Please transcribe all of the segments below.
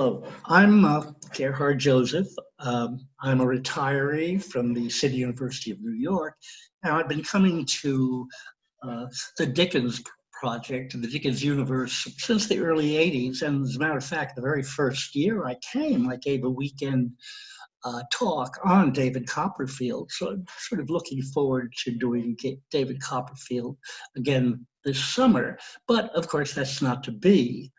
Hello, I'm uh, Gerhard Joseph. Um, I'm a retiree from the City University of New York, and I've been coming to uh, the Dickens project, the Dickens universe, since the early 80s. And as a matter of fact, the very first year I came, I gave a weekend uh, talk on David Copperfield. So I'm sort of looking forward to doing David Copperfield again this summer. But of course, that's not to be.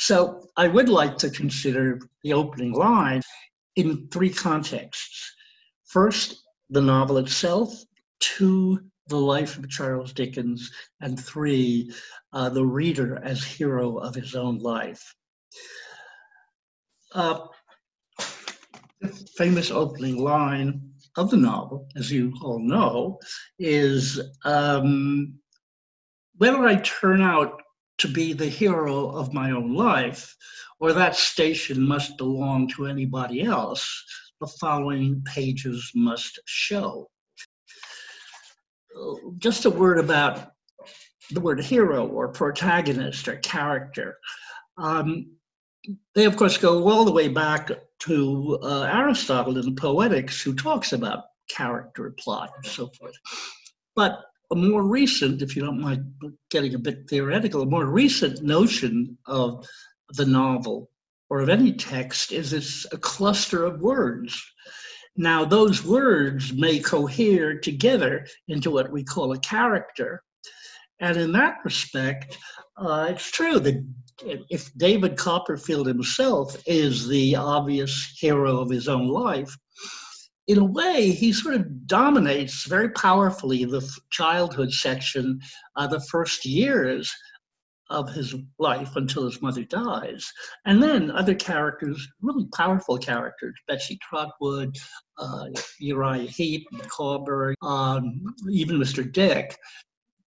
So I would like to consider the opening line in three contexts. First, the novel itself. Two, the life of Charles Dickens. And three, uh, the reader as hero of his own life. Uh, the famous opening line of the novel, as you all know, is um, whether I turn out to be the hero of my own life, or that station must belong to anybody else, the following pages must show. Just a word about the word hero or protagonist or character. Um, they, of course, go all the way back to uh, Aristotle in the Poetics, who talks about character, plot, and so forth. But a more recent, if you don't mind getting a bit theoretical, a more recent notion of the novel or of any text is it's a cluster of words. Now, those words may cohere together into what we call a character. And in that respect, uh, it's true that if David Copperfield himself is the obvious hero of his own life, in a way, he sort of dominates very powerfully the childhood section, uh, the first years of his life until his mother dies. And then other characters, really powerful characters, Betsy Trotwood, uh, Uriah Heep, Micawber, um, even Mr. Dick,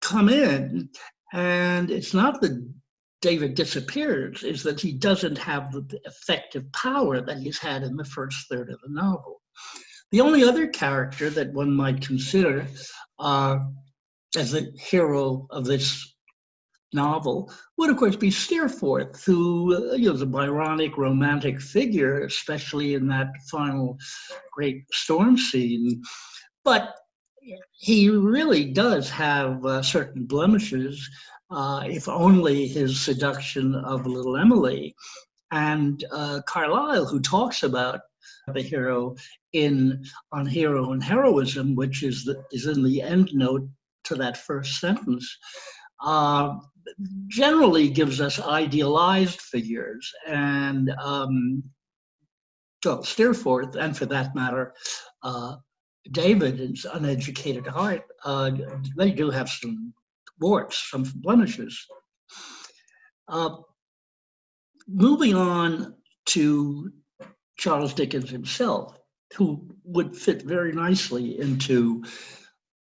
come in. And it's not that David disappears, is that he doesn't have the effective power that he's had in the first third of the novel. The only other character that one might consider uh, as the hero of this novel would, of course, be Steerforth, who uh, you know, is a Byronic romantic figure, especially in that final great storm scene. But he really does have uh, certain blemishes, uh, if only his seduction of little Emily. And uh, Carlyle, who talks about the hero in on hero and heroism, which is the, is in the end note to that first sentence, uh, generally gives us idealized figures and um, well, Steerforth, and for that matter, uh, David is uneducated heart. Uh, they do have some warts, some blemishes. Uh, moving on to Charles Dickens himself, who would fit very nicely into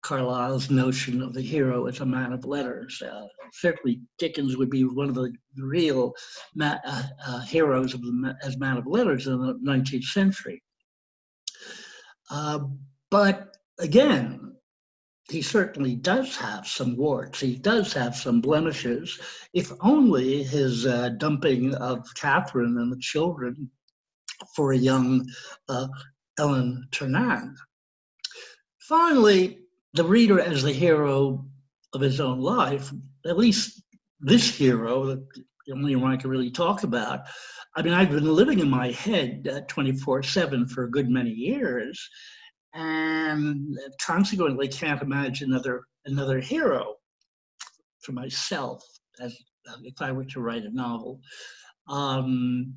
Carlyle's notion of the hero as a man of letters. Uh, certainly, Dickens would be one of the real uh, uh, heroes of the, as man of letters in the 19th century. Uh, but again, he certainly does have some warts. He does have some blemishes. If only his uh, dumping of Catherine and the children for a young uh, Ellen Ternan. Finally, the reader as the hero of his own life, at least this hero, the only one I can really talk about. I mean, I've been living in my head 24-7 uh, for a good many years, and consequently can't imagine another, another hero for myself as if I were to write a novel. Um,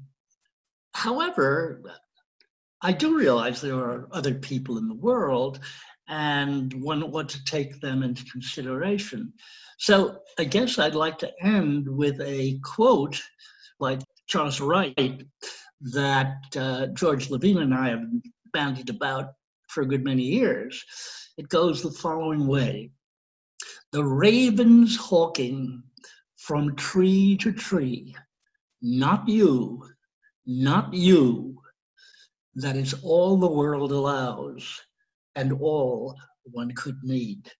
However, I do realize there are other people in the world and one want to take them into consideration. So I guess I'd like to end with a quote by Charles Wright that uh, George Levine and I have bandied about for a good many years. It goes the following way. The ravens hawking from tree to tree, not you, not you. That is all the world allows and all one could need.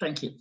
Thank you.